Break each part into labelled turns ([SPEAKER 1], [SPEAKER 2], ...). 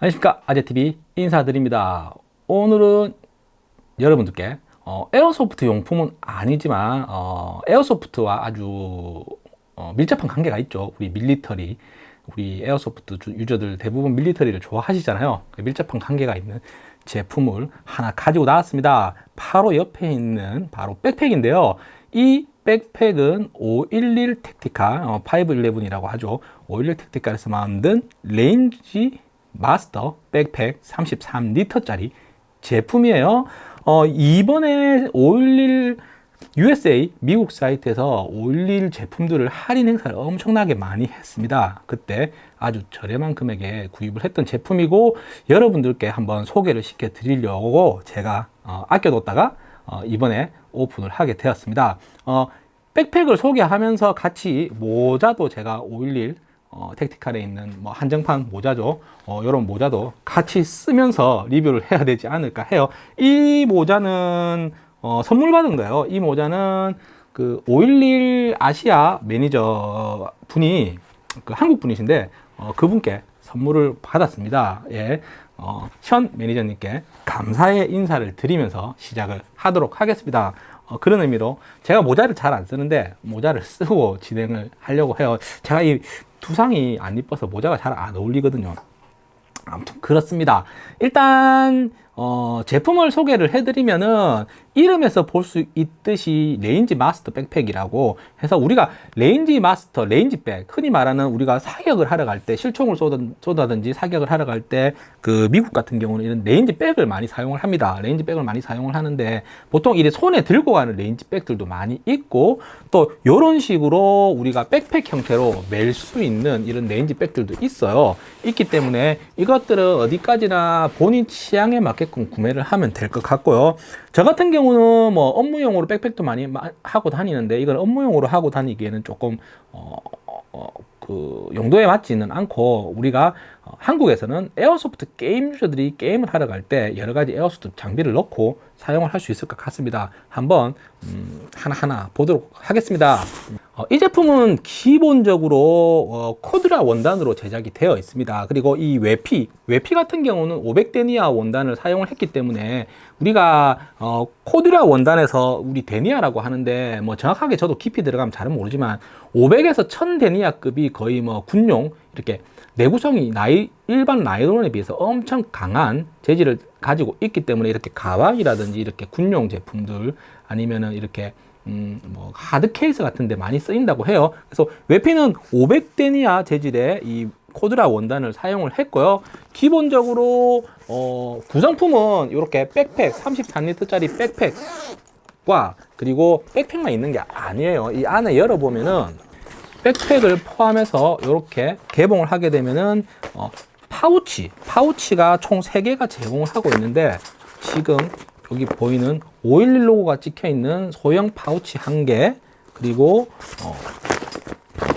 [SPEAKER 1] 안녕하십니까. 아재TV 인사드립니다. 오늘은 여러분들께 어, airsoft 용품은 아니지만 어, airsoft와 아주 어, 밀접한 관계가 있죠. 우리 military 우리 airsoft user들 대부분 military를 좋아하시잖아요. 그 밀접한 관계가 있는 제품을 하나 가지고 나왔습니다. 바로 옆에 있는 바로 백팩인데요. 이 백팩은 511 Tactical 어, 511이라고 하죠. 511 Tactical에서 만든 Range Master 백팩 33리터짜리 제품이에요. 어, 이번에 511 USA 미국 사이트에서 511 제품들을 할인 행사를 엄청나게 많이 했습니다. 그때 아주 저렴한 금액에 구입을 했던 제품이고 여러분들께 한번 소개를 시켜 드리려고 제가 어, 아껴뒀다가 어, 이번에 오픈을 하게 되었습니다. 어, 백팩을 소개하면서 같이 모자도 제가 511 어, 택티칼에 있는 뭐 한정판 모자죠. 어, 이런 모자도 같이 쓰면서 리뷰를 해야 되지 않을까 해요. 이 모자는 어, 선물 받은 거예요. 이 모자는 그 511 아시아 매니저 분이 그 한국 분이신데 어, 그분께 선물을 받았습니다. 예, 어, 현 매니저님께 감사의 인사를 드리면서 시작을 하도록 하겠습니다. 어, 그런 의미로 제가 모자를 잘 안 쓰는데 모자를 쓰고 진행을 하려고 해요. 제가 이 두상이 안 이뻐서 모자가 잘 안 어울리거든요. 아무튼 그렇습니다. 일단 어, 제품을 소개를 해드리면은 이름에서 볼 수 있듯이 Range Master 백팩이라고 해서 우리가 Range Master, range bag 흔히 말하는 우리가 사격을 하러 갈 때 실총을 쏘다든지 사격을 하러 갈 때 그 미국 같은 경우는 이런 range bag을 많이 사용을 합니다. range bag을 많이 사용을 하는데 보통 이래 손에 들고 가는 range bag들도 많이 있고 또 이런 식으로 우리가 백팩 형태로 멜 수 있는 이런 range bag들도 있어요. 있기 때문에 이것들은 어디까지나 본인 취향에 맞게끔 구매를 하면 될 것 같고요. 저 같은 경우는 뭐 업무용으로 백팩도 많이 하고 다니는데 이건 업무용으로 하고 다니기에는 조금 어, 어, 그 용도에 맞지는 않고 우리가 어, 한국에서는 airsoft 게임 user들이 게임을 하러 갈 때 여러 가지 airsoft 장비를 넣고 사용을 할 수 있을 것 같습니다. 한번 음, 하나하나 보도록 하겠습니다. 어, 이 제품은 기본적으로 어, 코드라 원단으로 제작이 되어 있습니다. 그리고 이 외피 외피 같은 경우는 500데니아 원단을 사용을 했기 때문에 우리가 어, 코드라 원단에서 우리 데니아라고 하는데 뭐 정확하게 저도 깊이 들어가면 잘은 모르지만 500에서 1000데니아 급이 거의 뭐 군용 이렇게 내구성이 나이, 일반 나이론에 비해서 엄청 강한 재질을 가지고 있기 때문에 이렇게 가방이라든지 이렇게 군용 제품들 아니면은 이렇게 음, 뭐 hard case 같은 데 많이 쓰인다고 해요. 그래서 외피는 500데니어 재질의 이 Cordura 원단을 사용을 했고요. 기본적으로 어, 구성품은 이렇게 백팩 33리터 짜리 백팩과 그리고 백팩만 있는 게 아니에요. 이 안에 열어보면은 백팩을 포함해서 이렇게 개봉을 하게 되면은 어, 파우치 파우치가 총 3개가 제공을 하고 있는데 지금 여기 보이는 511 로고가 찍혀 있는 소형 파우치 1개 그리고 어,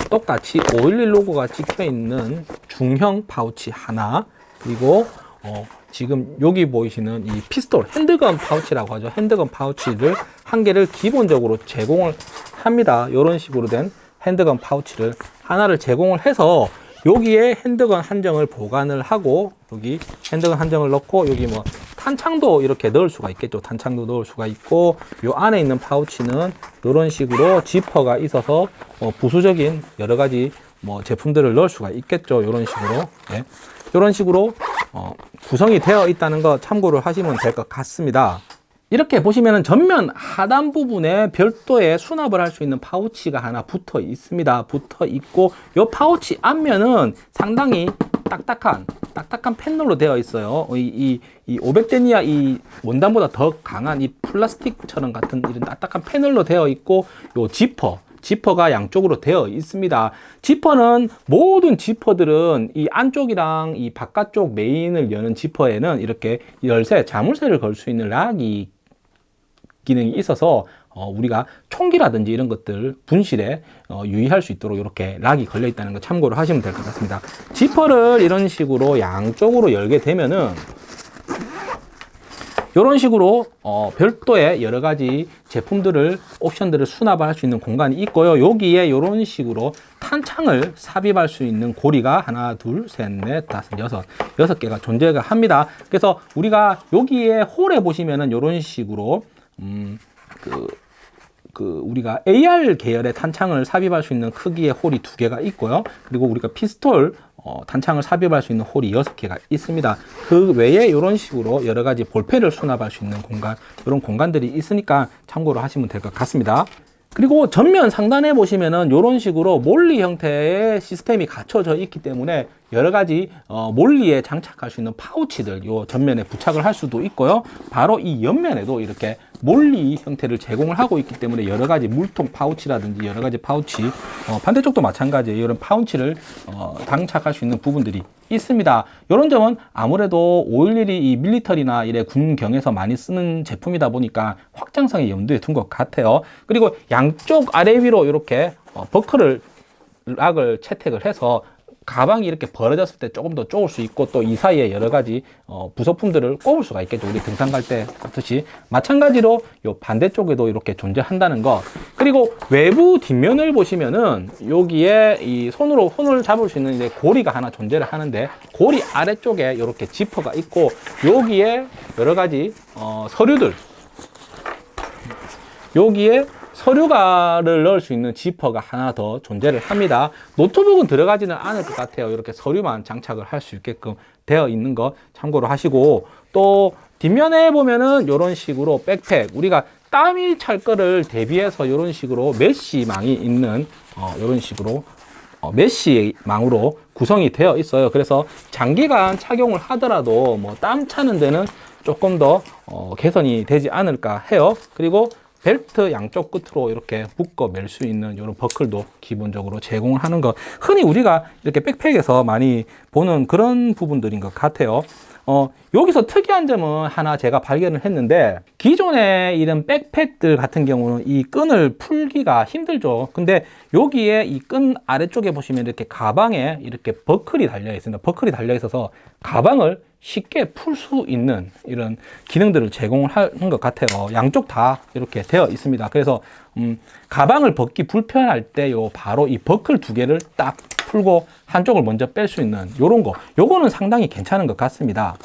[SPEAKER 1] 똑같이 511 로고가 찍혀 있는 중형 파우치 하나 그리고 어, 지금 여기 보이시는 이 피스톨 handgun 파우치라고 하죠. handgun 파우치를 한 개를 기본적으로 제공을 합니다. 이런 식으로 된 handgun 파우치를 하나를 제공을 해서 여기에 handgun 한 정을 보관을 하고 여기 핸드건 한정을 넣고 여기 뭐 탄창도 이렇게 넣을 수가 있겠죠. 탄창도 넣을 수가 있고 요 안에 있는 파우치는 이런 식으로 지퍼가 있어서 뭐 부수적인 여러 가지 뭐 제품들을 넣을 수가 있겠죠. 이런 식으로. 네. 이런 식으로 어, 구성이 되어 있다는 거 참고를 하시면 될 것 같습니다. 이렇게 보시면 전면 하단 부분에 별도의 수납을 할 수 있는 파우치가 하나 붙어 있습니다. 붙어 있고 이 파우치 앞면은 상당히 딱딱한 딱딱한 패널로 되어 있어요. 이, 이, 이 500데니아 이 원단보다 더 강한 이 플라스틱처럼 같은 이런 딱딱한 패널로 되어 있고 요 지퍼 지퍼가 양쪽으로 되어 있습니다. 지퍼는 모든 지퍼들은 이 안쪽이랑 이 바깥쪽 메인을 여는 지퍼에는 이렇게 열쇠 자물쇠를 걸 수 있는 락이 기능이 있어서 어, 우리가 총기라든지 이런 것들 분실에 어, 유의할 수 있도록 이렇게 락이 걸려 있다는 거 참고로 하시면 될 것 같습니다 지퍼를 이런 식으로 양쪽으로 열게 되면은 이런 식으로 어, 별도의 여러 가지 제품들을 옵션들을 수납할 수 있는 공간이 있고요. 여기에 이런 식으로 탄창을 삽입할 수 있는 고리가 하나, 둘, 셋, 넷, 다섯, 여섯, 여섯 개가 존재가 합니다. 그래서 우리가 여기에 홀에 보시면은 이런 식으로 음, 그, 그 우리가 AR 계열의 탄창을 삽입할 수 있는 크기의 홀이 두 개가 있고요. 그리고 우리가 피스톨 어, 탄창을 삽입할 수 있는 홀이 여섯 개가 있습니다. 그 외에 이런 식으로 여러 가지 볼펜을 수납할 수 있는 공간, 이런 공간들이 있으니까 참고로 하시면 될 것 같습니다. 그리고 전면 상단에 보시면은 이런 식으로 MOLLE 형태의 시스템이 갖춰져 있기 때문에 여러 가지 어, MOLLE에 장착할 수 있는 파우치들 요 전면에 부착을 할 수도 있고요. 바로 이 옆면에도 이렇게 MOLLE 형태를 제공을 하고 있기 때문에 여러 가지 물통 파우치라든지 여러 가지 파우치 어, 반대쪽도 마찬가지예요. 이런 파우치를 어, 장착할 수 있는 부분들이 있습니다. 이런 점은 아무래도 511이 이 밀리터리나 이래 군경에서 많이 쓰는 제품이다 보니까 확장성이 염두에 둔 것 같아요. 그리고 양쪽 아래 위로 이렇게 어, 버클을 lock을 채택을 해서 가방이 이렇게 벌어졌을 때 조금 더 좁힐 수 있고 또 이 사이에 여러 가지 어, 부속품들을 꼽을 수가 있겠죠. 우리 등산 갈때 그렇듯이 마찬가지로 요 반대쪽에도 이렇게 존재한다는 거. 그리고 외부 뒷면을 보시면은 여기에 이 손으로 손을 잡을 수 있는 이제 고리가 하나 존재를 하는데 고리 아래쪽에 이렇게 지퍼가 있고 여기에 여러 가지 어, 서류들 여기에 서류가를 넣을 수 있는 지퍼가 하나 더 존재를 합니다. 노트북은 들어가지는 않을 것 같아요. 이렇게 서류만 장착을 할 수 있게끔 되어 있는 거 참고로 하시고 또 뒷면에 보면은 이런 식으로 백팩 우리가 땀이 찰 거를 대비해서 이런 식으로 메쉬망이 있는 어, 이런 식으로 어, 메쉬망으로 구성이 되어 있어요. 그래서 장기간 착용을 하더라도 뭐 땀 차는 데는 조금 더 어, 개선이 되지 않을까 해요. 그리고 벨트 양쪽 끝으로 이렇게 묶어 멜 수 있는 이런 버클도 기본적으로 제공을 하는 것. 흔히 우리가 이렇게 백팩에서 많이 보는 그런 부분들인 것 같아요. 어, 여기서 특이한 점은 하나 제가 발견을 했는데 기존의 이런 백팩들 같은 경우는 이 끈을 풀기가 힘들죠. 근데 여기에 이 끈 아래쪽에 보시면 이렇게 가방에 이렇게 버클이 달려 있습니다. 버클이 달려 있어서 가방을 쉽게 풀 수 있는 이런 기능들을 제공을 하는 것 같아요. 양쪽 다 이렇게 되어 있습니다. 그래서 음, 가방을 벗기 불편할 때 요 바로 이 버클 두 개를 딱 풀고 한쪽을 먼저 뺄 수 있는 요런 거. 요거는 상당히 괜찮은 것 같습니다.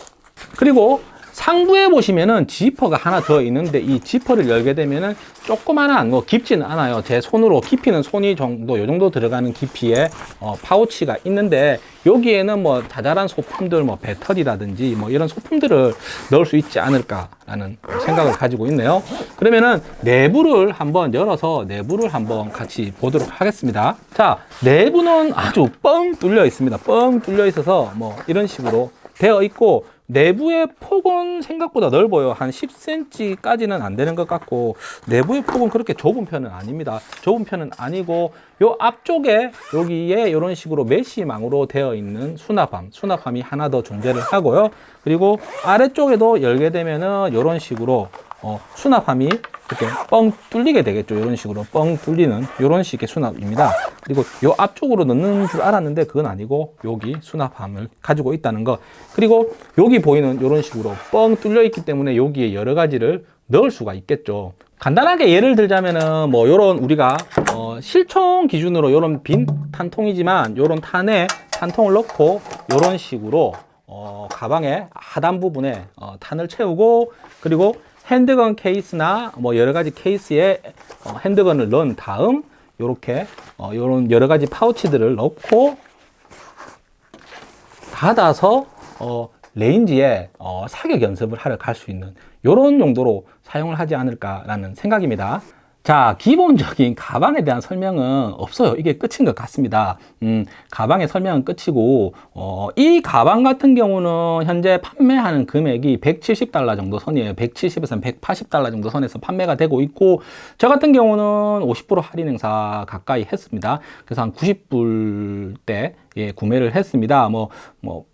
[SPEAKER 1] 그리고 상부에 보시면은 지퍼가 하나 더 있는데 이 지퍼를 열게 되면은 조그만한 뭐 깊지는 않아요. 제 손으로 깊이는 손이 정도 요 정도 들어가는 깊이의 어, 파우치가 있는데 여기에는 뭐 자잘한 소품들 뭐 배터리라든지 뭐 이런 소품들을 넣을 수 있지 않을까라는 생각을 가지고 있네요. 그러면은 내부를 한번 열어서 내부를 한번 같이 보도록 하겠습니다. 자 내부는 아주 뻥 뚫려 있습니다. 뻥 뚫려 있어서 뭐 이런 식으로 되어 있고 내부의 폭은 생각보다 넓어요. 한 10cm까지는 안 되는 것 같고 내부의 폭은 그렇게 좁은 편은 아닙니다. 좁은 편은 아니고 요 앞쪽에 여기에 이런 식으로 메쉬망으로 되어 있는 수납함 수납함이 하나 더 존재를 하고요. 그리고 아래쪽에도 열게 되면은 이런 식으로 어, 수납함이 이렇게 뻥 뚫리게 되겠죠. 이런 식으로 뻥 뚫리는 이런 식의 수납입니다. 그리고 요 앞쪽으로 넣는 줄 알았는데 그건 아니고 여기 수납함을 가지고 있다는 거. 그리고 여기 보이는 이런 식으로 뻥 뚫려 있기 때문에 여기에 여러 가지를 넣을 수가 있겠죠. 간단하게 예를 들자면은 뭐 요런 우리가 어 실총 기준으로 요런 빈 탄통이지만 요런 탄에 탄통을 넣고 요런 식으로 어 가방의 하단 부분에 어 탄을 채우고 그리고 핸드건 케이스나 뭐 여러 가지 케이스에 어, handgun을 넣은 다음 이렇게 어, 이런 여러 가지 파우치들을 넣고 닫아서 어, range에 어, 사격 연습을 하러 갈 수 있는 이런 용도로 사용을 하지 않을까라는 생각입니다. 자, 기본적인 가방에 대한 설명은 없어요. 이게 끝인 것 같습니다. 음, 가방의 설명은 끝이고, 어, 이 가방 같은 경우는 현재 판매하는 금액이 170달러 정도 선이에요. 170에서 180달러 정도 선에서 판매가 되고 있고, 저 같은 경우는 50% 할인 행사 가까이 했습니다. 그래서 한 90불대 예, 구매를 했습니다. 뭐, 뭐,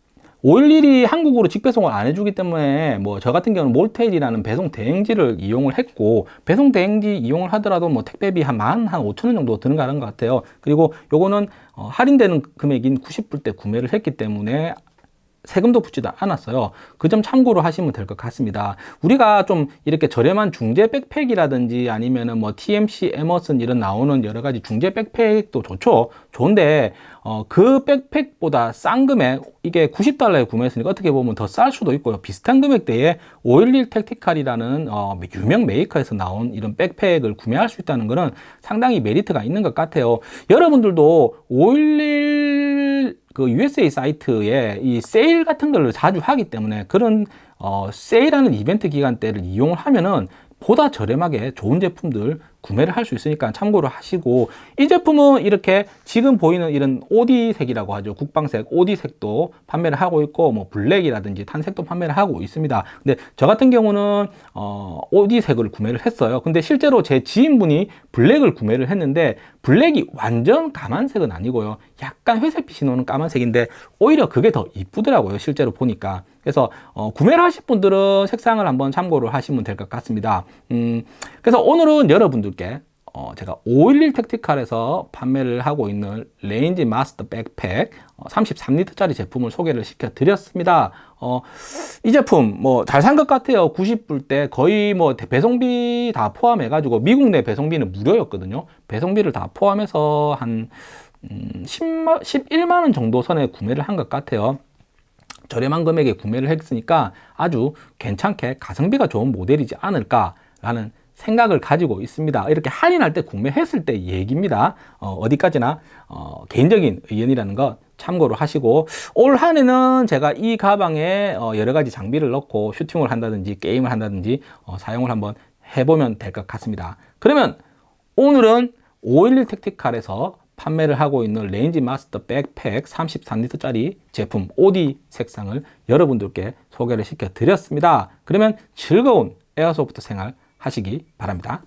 [SPEAKER 1] 511이 한국으로 직배송을 안 해주기 때문에 뭐 저 같은 경우는 몰테일이라는 배송 대행지를 이용을 했고 배송 대행지 이용을 하더라도 뭐 택배비 한 만 한 5천 원 정도 드는 가는 것 같아요. 그리고 요거는 어, 할인되는 금액인 90불 대 구매를 했기 때문에 세금도 붙지도 않았어요. 그 점 참고로 하시면 될 것 같습니다. 우리가 좀 이렇게 저렴한 중국제 백팩이라든지 아니면은 뭐 TMC, 에머슨 이런 나오는 여러 가지 중국제 백팩도 좋죠. 좋은데 어, 그 백팩보다 싼 금액 이게 90달러에 구매했으니까 어떻게 보면 더 쌀 수도 있고요. 비슷한 금액대에 511 택티칼이라는 어, 유명 메이커에서 나온 이런 백팩을 구매할 수 있다는 것은 상당히 메리트가 있는 것 같아요. 여러분들도 511 그 USA 사이트에 이 세일 같은 걸 자주 하기 때문에 그런 어, 세일하는 이벤트 기간 때를 이용을 하면은 보다 저렴하게 좋은 제품들 구매를 할 수 있으니까 참고로 하시고 이 제품은 이렇게 지금 보이는 이런 오디색이라고 하죠. 국방색 오디색도 판매를 하고 있고 뭐 블랙이라든지 탄색도 판매를 하고 있습니다. 근데 저 같은 경우는 어 오디색을 구매를 했어요. 근데 실제로 제 지인분이 블랙을 구매를 했는데 블랙이 완전 까만색은 아니고요. 약간 회색빛이 나는 까만색인데 오히려 그게 더 이쁘더라고요 실제로 보니까. 그래서 어, 구매를 하실 분들은 색상을 한번 참고를 하시면 될 것 같습니다. 음, 그래서 오늘은 여러분들께 어, 제가 511 택티칼에서 판매를 하고 있는 레인지 마스터 백팩 어, 33리터짜리 제품을 소개를 시켜 드렸습니다. 어, 이 제품 뭐 잘 산 것 같아요. 90불대 거의 뭐 배송비 다 포함해 가지고 미국 내 배송비는 무료였거든요. 배송비를 다 포함해서 한 음, 10만, 11만 원 정도 선에 구매를 한 것 같아요. 저렴한 금액에 구매를 했으니까 아주 괜찮게 가성비가 좋은 모델이지 않을까 라는 생각을 가지고 있습니다. 이렇게 할인할 때 구매했을 때 얘기입니다. 어, 디까지나 어, 개인적인 의견이라는 거 참고로 하시고 올 한해는 제가 이 가방에 어, 여러 가지 장비를 넣고 슈팅을 한다든지 게임을 한다든지 어, 사용을 한번 해보면 될 것 같습니다. 그러면 오늘은 511 택티칼에서 판매를 하고 있는 레인지 마스터 백팩 33리터짜리 제품 OD 색상을 여러분들께 소개를 시켜 드렸습니다. 그러면 즐거운 airsoft 생활 하시기 바랍니다.